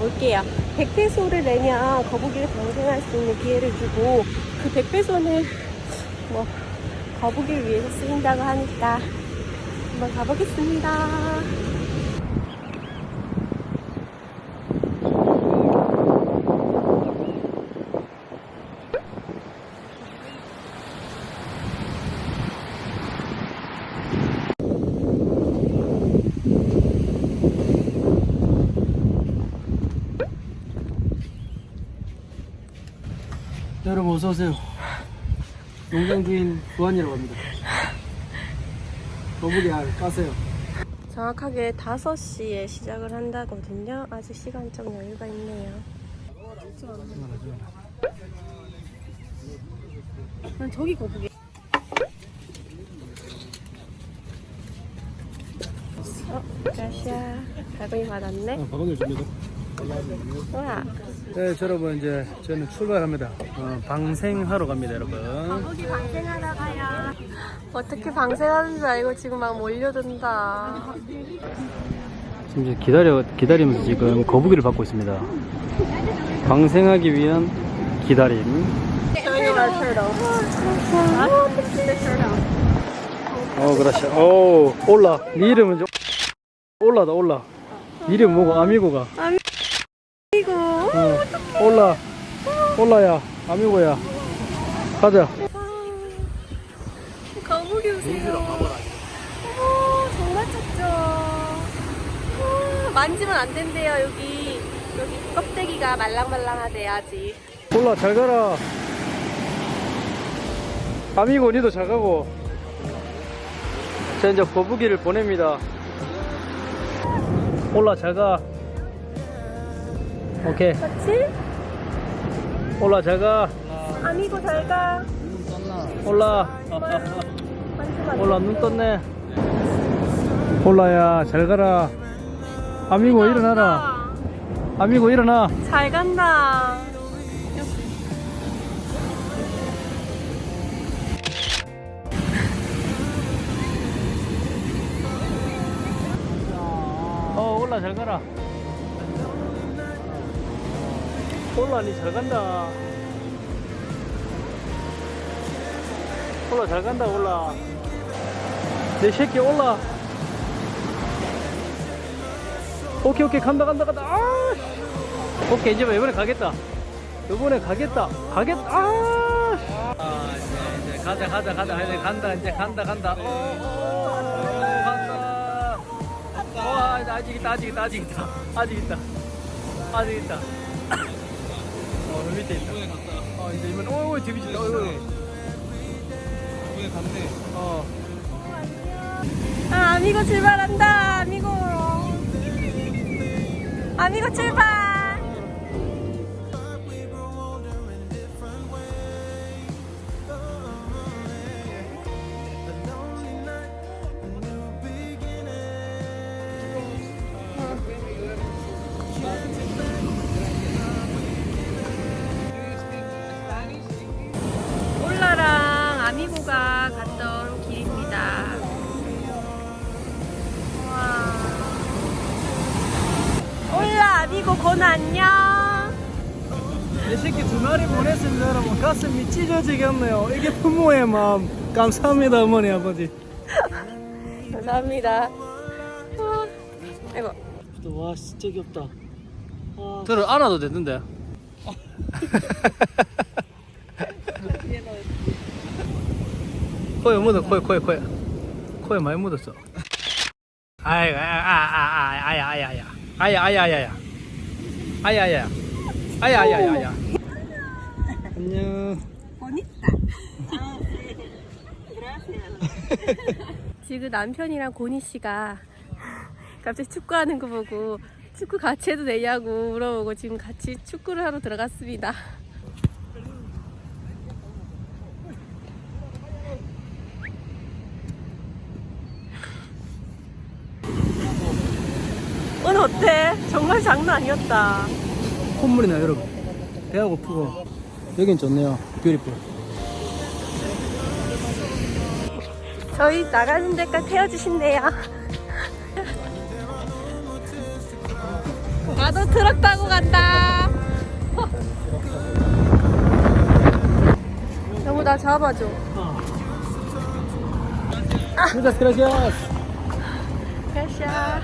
볼게요. 100페소를 내면 거북이를 방생할 수 있는 기회를 주고 그 100페소는 뭐 거북이를 위해서 쓰인다고 하니까 한번 가보겠습니다. 여러분 어서 오세요. 농장 주인 구한이라고 합니다. 거북이 알 까세요. 정확하게 5시에 시작을 한다거든요. 아직 시간적 여유가 있네요. 난 저기 거북이. 어, 가시야. 갈고기 받았네. 아, 바구니 줍니다. 네, 여러분 이제 저는 출발합니다. 어, 방생하러 갑니다, 여러분. 거북이 방생하러 가요. 어떻게 방생하는 줄 알고 지금 막 몰려든다. 지금 이제 기다려 기다리면서 지금 거북이를 받고 있습니다. 방생하기 위한 기다림. 어, 그렇지. 오, 올라. 네 이름은 좀 올라다 올라. 네 이름 뭐고? 아미고가. 이고 어, 올라. 올라야. 아미고야. 가자. 거북이 오세요. 어머, 정말 작죠. 아, 만지면 안 된대요, 여기. 여기 껍데기가 말랑말랑하대요, 아직. 올라 잘 가라. 아미고 니도 잘 가고. 자 이제 거북이를 보냅니다. 올라 잘 가. 오케이. 그렇지? 올라 잘 가. 아미고 잘 가. 올라. 올라 눈 떴네. 올라야 잘 가라. 아미고 일어나라. 아미고 일어나. 잘 간다. 어 올라 잘 가라. 올라 니잘 간다. 올라 잘 간다 올라. 내 새끼 올라. 오케이 오케이 간다 간다 간다. 아. 씨. 오케이 이제 뭐 이번에 가겠다. 이번에 가겠다. 가겠다. 아. 씨. 아 이제 이제 가자 가자 가자 이제 간다 이제 간다 간다. 어, 어, 어, 간다. 와 아직 있다 아직 있다 아직 있다 아직 있다 아직 있다 어 여기 밑에 있다. 어 이제 이번 오오 재밌다 어이구 이번에 갔네. 어. 아, 아미고 출발한다, 아미고. 아미고 출발. 아미고 곤 안녕. 내 새끼 두 마리 보냈습니다 여러분 가슴이 찢어지겠네요 이게 부모의 마음 감사합니다 어머니 아버지 감사합니다. 아, 아이고. 와 진짜 귀엽다 들어 안아도 되는데 코에 묻어 코에 코에 코에 코에 많이 묻었어 아이 아아아아 아야 아야 아야 아야 아야 아야 아야 아야. 아야 아야 아야 안녕. 지금 남편이랑 고니 씨가 갑자기 축구하는 거 보고 축구 같이 해도 되냐고 물어보고 지금 같이 축구를 하러 들어갔습니다. 어때? 정말 장난 아니었다. 콧물이 나요 여러분 배가 고프고 여긴 좋네요 뷰티풀 저희 나가는 데까지 태워주신대요. 나도 트럭 타고 간다. 너무 나 잡아줘. Muchas gracias. 가샤.